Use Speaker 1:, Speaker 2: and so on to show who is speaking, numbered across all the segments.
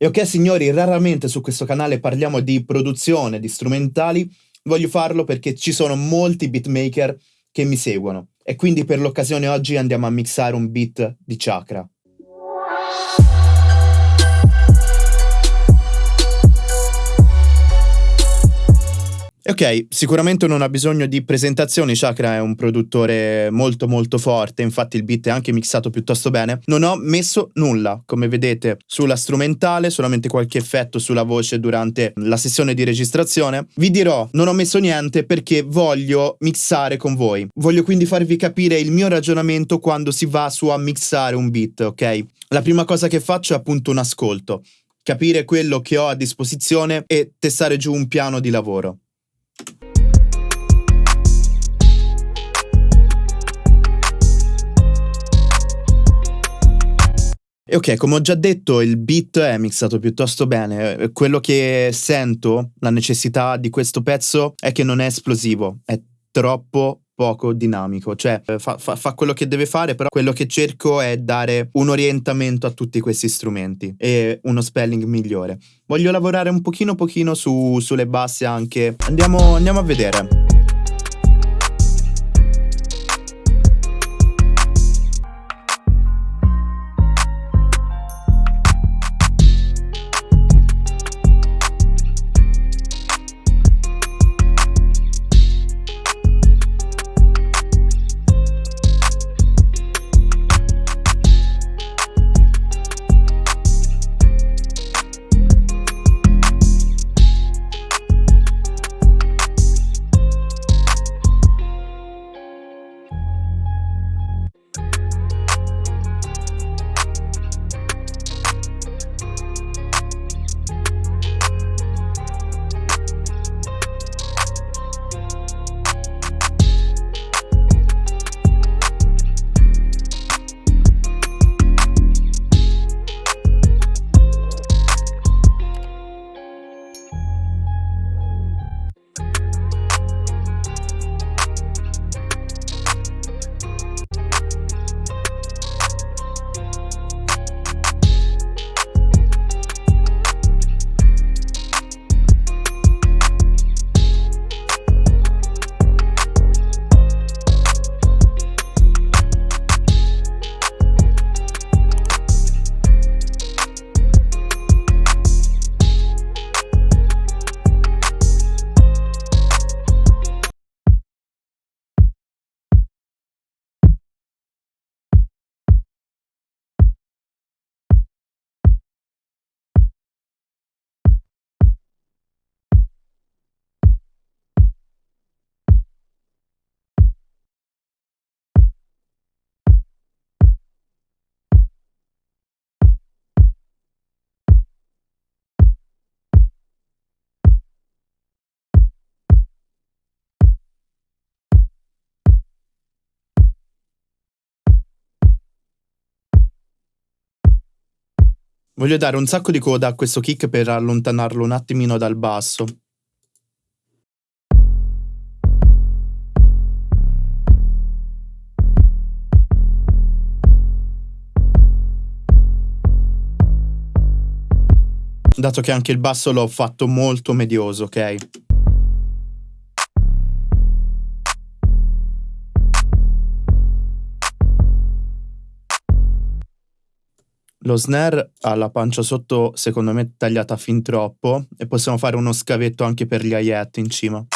Speaker 1: E ok signori, raramente su questo canale parliamo di produzione, di strumentali, voglio farlo perché ci sono molti beatmaker che mi seguono e quindi per l'occasione oggi andiamo a mixare un beat di Chakra. Ok, sicuramente non ha bisogno di presentazioni, Chakra è un produttore molto molto forte, infatti il beat è anche mixato piuttosto bene. Non ho messo nulla, come vedete, sulla strumentale, solamente qualche effetto sulla voce durante la sessione di registrazione. Vi dirò, non ho messo niente perché voglio mixare con voi. Voglio quindi farvi capire il mio ragionamento quando si va su a mixare un beat, ok? La prima cosa che faccio è appunto un ascolto, capire quello che ho a disposizione e testare giù un piano di lavoro. E ok, come ho già detto, il beat è mixato piuttosto bene. Quello che sento, la necessità di questo pezzo, è che non è esplosivo, è troppo poco dinamico, cioè fa, fa, fa, quello che deve fare, però quello che cerco è dare un orientamento a tutti questi strumenti e uno spelling migliore. Voglio lavorare un pochino pochino su, sulle basse anche. Andiamo, andiamo a vedere. Voglio dare un sacco di coda a questo kick per allontanarlo un attimino dal basso. Dato che anche il basso l'ho fatto molto medioso, ok? Lo snare ha la pancia sotto, secondo me, tagliata fin troppo e possiamo fare uno scavetto anche per gli hi-hat in cima.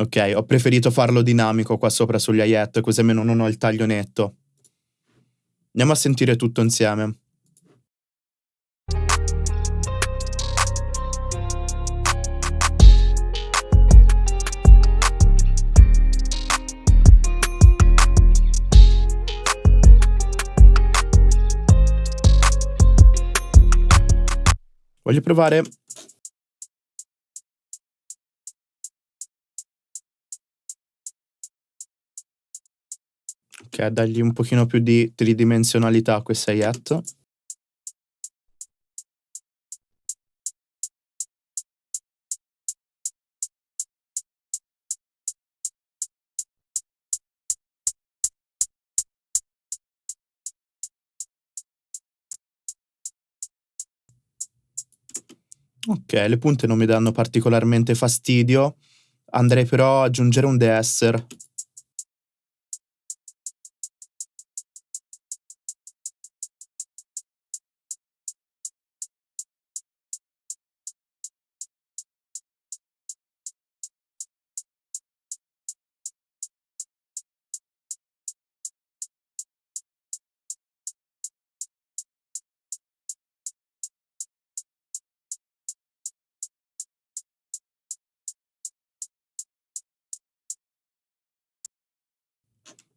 Speaker 1: Ok, ho preferito farlo dinamico qua sopra sugli hi-hat, così almeno non ho il taglio netto. Andiamo a sentire tutto insieme. Voglio provare Ok, dargli un pochino più di tridimensionalità a questa hi-hat. Ok, le punte non mi danno particolarmente fastidio. Andrei però ad aggiungere un deesser.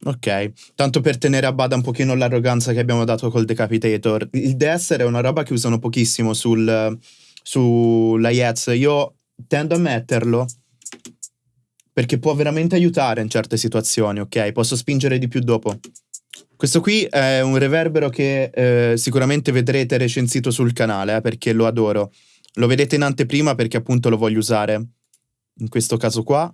Speaker 1: Ok, tanto per tenere a bada un pochino l'arroganza che abbiamo dato col Decapitator. Il DSR è una roba che usano pochissimo sul, sulla Yetz. Io tendo a metterlo perché può veramente aiutare in certe situazioni, ok? Posso spingere di più dopo. Questo qui è un reverbero che eh, sicuramente vedrete recensito sul canale, eh, perché lo adoro. Lo vedete in anteprima perché appunto lo voglio usare. In questo caso qua.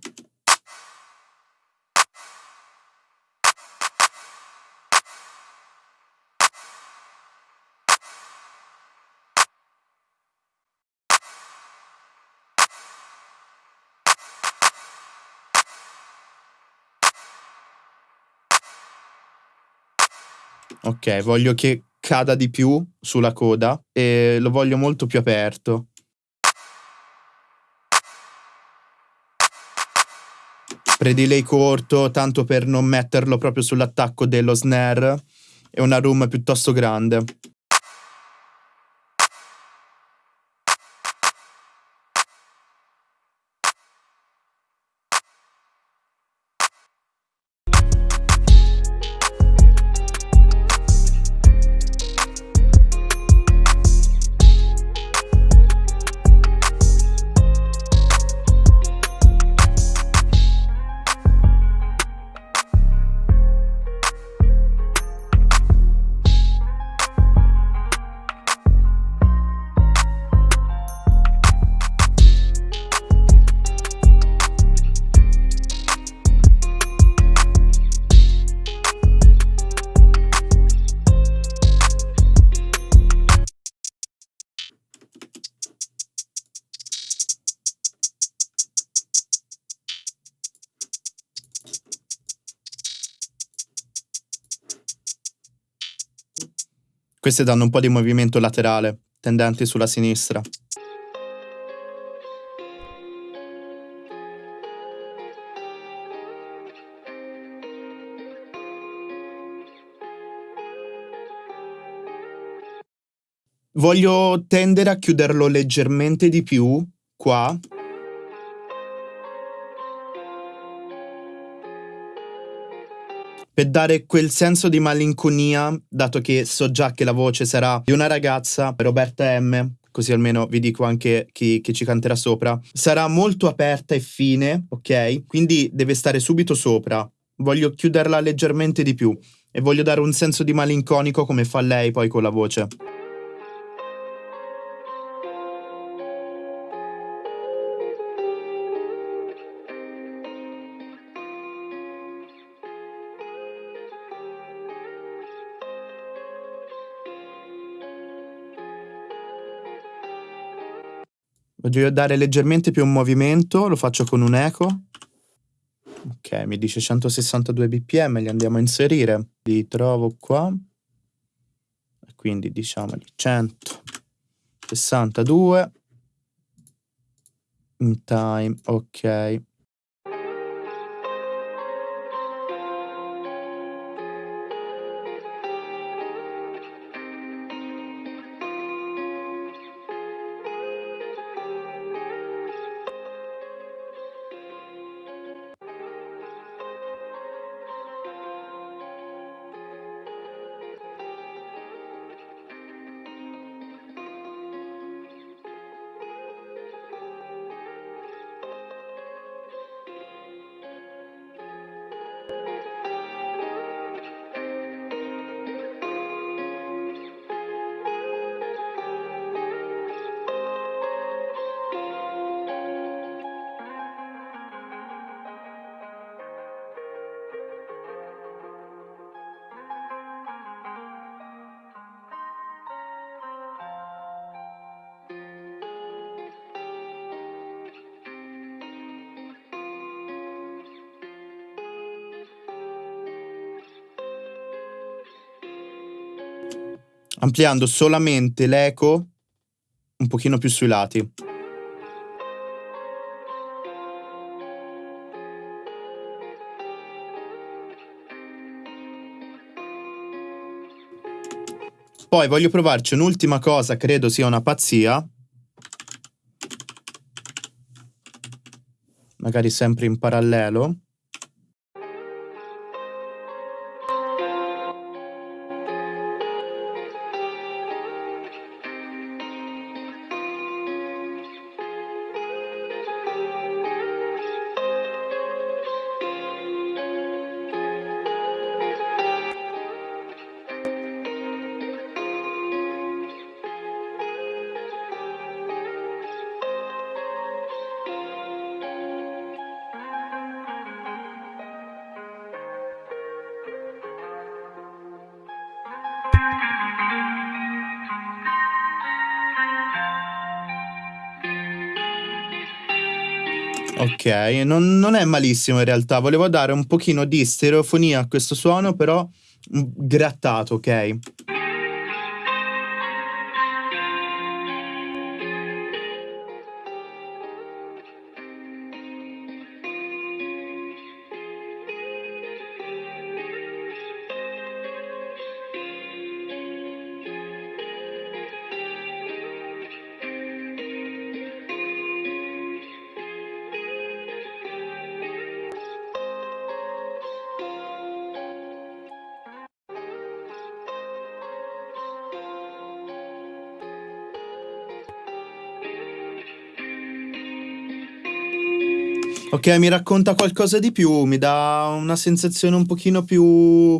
Speaker 1: Ok, voglio che cada di più sulla coda e lo voglio molto più aperto. Predelay corto, tanto per non metterlo proprio sull'attacco dello snare e una room piuttosto grande. Queste danno un po' di movimento laterale, tendenti sulla sinistra. Voglio tendere a chiuderlo leggermente di più qua per dare quel senso di malinconia, dato che so già che la voce sarà di una ragazza, Roberta M, così almeno vi dico anche chi, chi, ci canterà sopra, sarà molto aperta e fine, ok? Quindi deve stare subito sopra. Voglio chiuderla leggermente di più e voglio dare un senso di malinconico come fa lei poi con la voce. Voglio dare leggermente più un movimento, lo faccio con un eco. Ok, mi dice 162 bpm, li andiamo a inserire. Li trovo qua. Quindi diciamoli 162. In time, ok. Ampliando solamente l'eco un pochino più sui lati. Poi voglio provarci un'ultima cosa, credo sia una pazzia. Magari sempre in parallelo. Ok, non, non, è malissimo in realtà, volevo dare un pochino di stereofonia a questo suono, però grattato, ok? Ok, mi racconta qualcosa di più, mi dà una sensazione un pochino più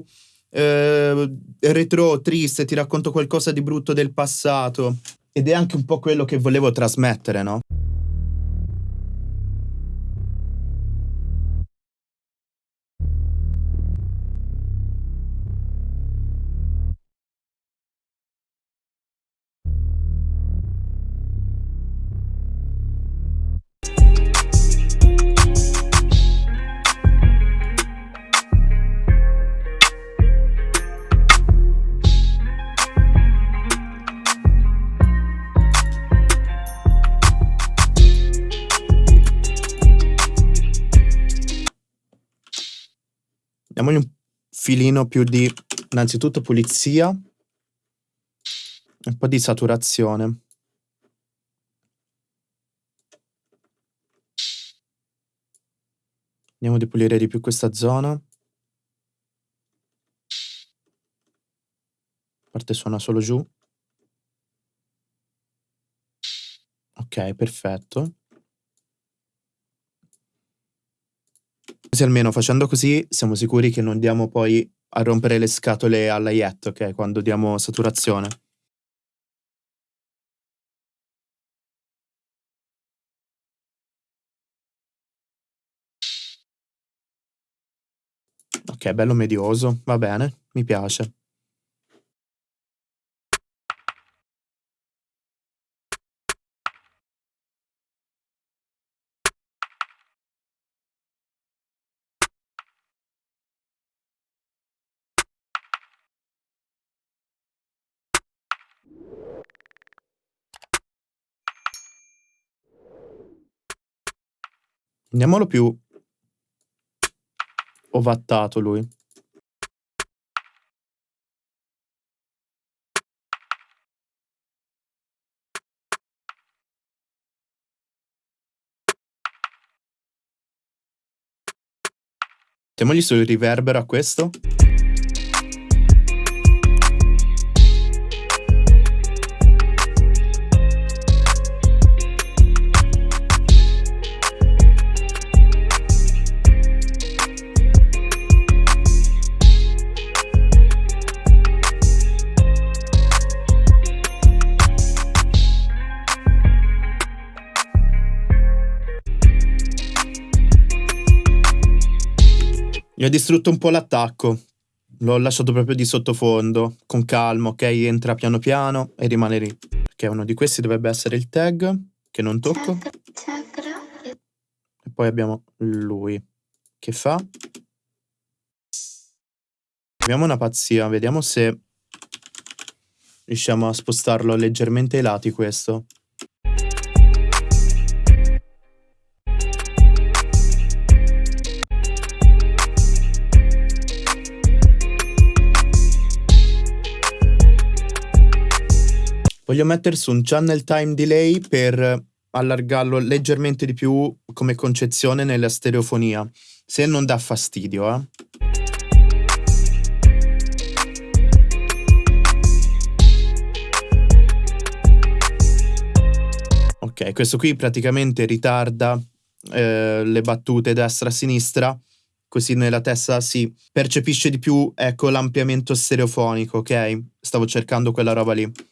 Speaker 1: eh, retro, triste, ti racconto qualcosa di brutto del passato. Ed è anche un po' quello che volevo trasmettere, no? Filino più di, innanzitutto, pulizia e un po' di saturazione. Andiamo di pulire di più questa zona. Parte suona solo giù. Ok, perfetto. Così almeno facendo così siamo sicuri che non diamo poi a rompere le scatole alla Yet, ok? Quando diamo saturazione. Ok, bello medioso, va bene, mi piace. Andiamolo più ovattato lui. Mettiamogli sul riverbero a questo. Mi ha distrutto un po' l'attacco. L'ho lasciato proprio di sottofondo, con calma, ok? Entra piano piano e rimane lì. Perché uno di questi dovrebbe essere il tag, che non tocco. E poi abbiamo lui, che fa... Abbiamo una pazzia, vediamo se Riusciamo a spostarlo leggermente ai lati questo. Voglio mettere su un channel time delay per allargarlo leggermente di più come concezione nella stereofonia, se non dà fastidio, eh. Ok, questo qui praticamente ritarda eh, le battute destra-sinistra, così nella testa si percepisce di più, ecco, l'ampliamento stereofonico, ok? Stavo cercando quella roba lì.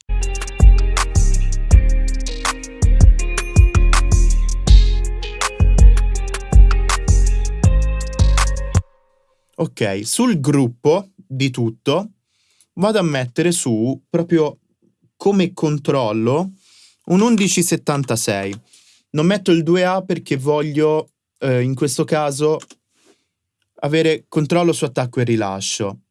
Speaker 1: Ok, sul gruppo di tutto vado a mettere su proprio come controllo un 1176. Non metto il 2A perché voglio eh, in questo caso avere controllo su attacco e rilascio.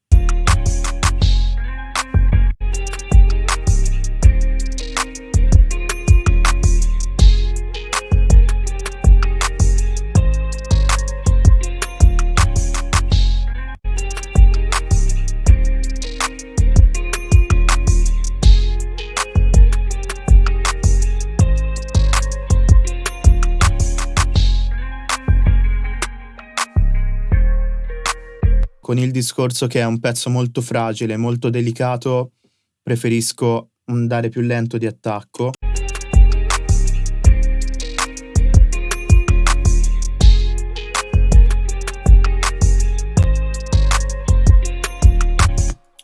Speaker 1: Con il discorso che è un pezzo molto fragile, molto delicato, preferisco andare più lento di attacco.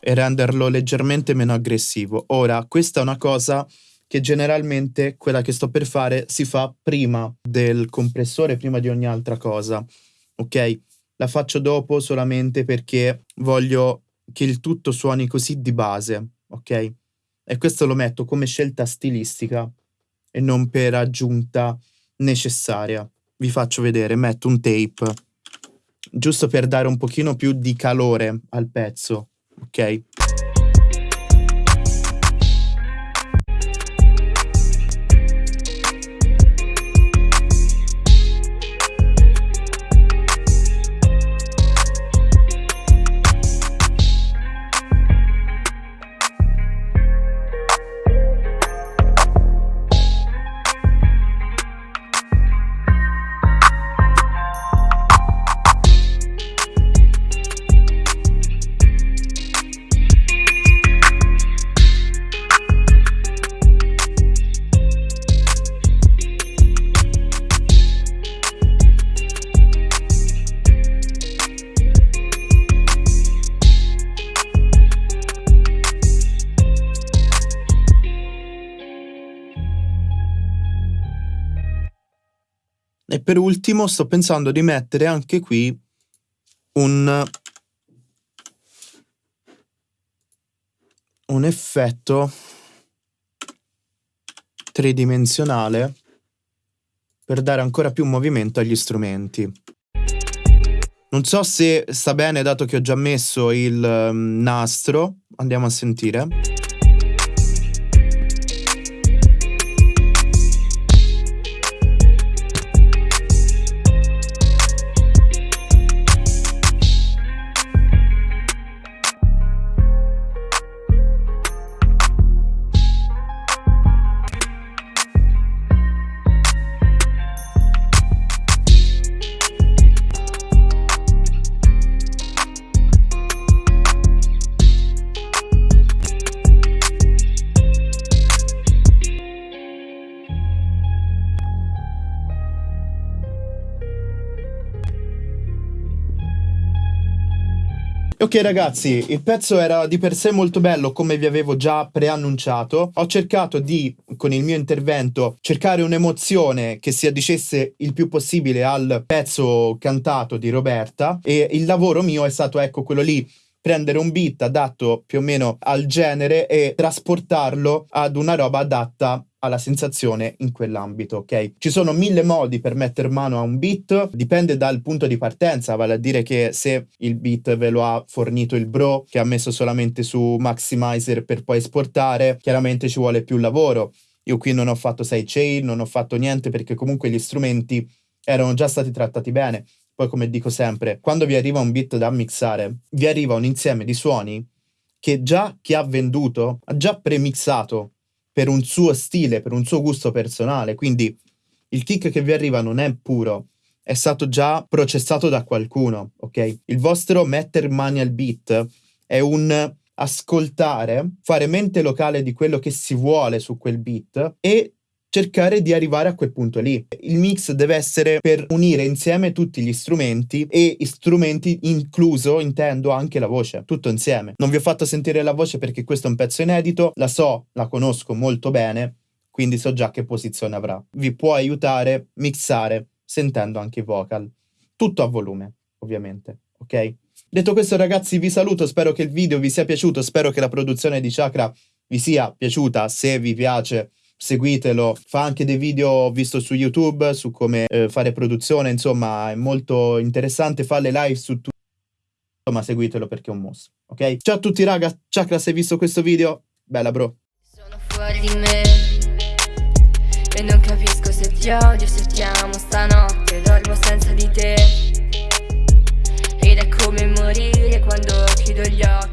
Speaker 1: e renderlo leggermente meno aggressivo. Ora, questa è una cosa che generalmente, quella che sto per fare, si fa prima del compressore, prima di ogni altra cosa, ok? La faccio dopo solamente perché voglio che il tutto suoni così di base, ok? E questo lo metto come scelta stilistica e non per aggiunta necessaria. Vi faccio vedere, metto un tape, giusto per dare un pochino più di calore al pezzo, ok? Per ultimo sto pensando di mettere anche qui un, un effetto tridimensionale per dare ancora più movimento agli strumenti. Non so se sta bene dato che ho già messo il um, nastro, andiamo a sentire. Ok ragazzi, il pezzo era di per sé molto bello come vi avevo già preannunciato. Ho cercato di, con il mio intervento, cercare un'emozione che si addicesse il più possibile al pezzo cantato di Roberta e il lavoro mio è stato ecco quello lì prendere un beat adatto più o meno al genere e trasportarlo ad una roba adatta alla sensazione in quell'ambito, ok? Ci sono mille modi per mettere mano a un beat, dipende dal punto di partenza, vale a dire che se il beat ve lo ha fornito il bro che ha messo solamente su Maximizer per poi esportare, chiaramente ci vuole più lavoro. Io qui non ho fatto sidechain, non ho fatto niente perché comunque gli strumenti erano già stati trattati bene. Poi, come dico sempre, quando vi arriva un beat da mixare, vi arriva un insieme di suoni che già chi ha venduto ha già premixato per un suo stile, per un suo gusto personale. Quindi il kick che vi arriva non è puro, è stato già processato da qualcuno, ok? Il vostro metter mani al beat è un ascoltare, fare mente locale di quello che si vuole su quel beat e cercare di arrivare a quel punto lì. Il mix deve essere per unire insieme tutti gli strumenti e strumenti incluso, intendo, anche la voce, tutto insieme. Non vi ho fatto sentire la voce perché questo è un pezzo inedito, la so, la conosco molto bene, quindi so già che posizione avrà. Vi può aiutare mixare sentendo anche i vocal. Tutto a volume, ovviamente, ok? Detto questo ragazzi vi saluto, spero che il video vi sia piaciuto, spero che la produzione di Chakra vi sia piaciuta, se vi piace seguitelo, fa anche dei video ho visto su YouTube su come eh, fare produzione, insomma è molto interessante, fa le live su tutto, insomma seguitelo perché è un mostro, ok? Ciao a tutti raga, Chakra se hai visto questo video, bella bro. Sono fuori di me e non capisco se ti odio, se ti amo. Stanotte, dormo senza di te ed è come morire quando chiudo gli occhi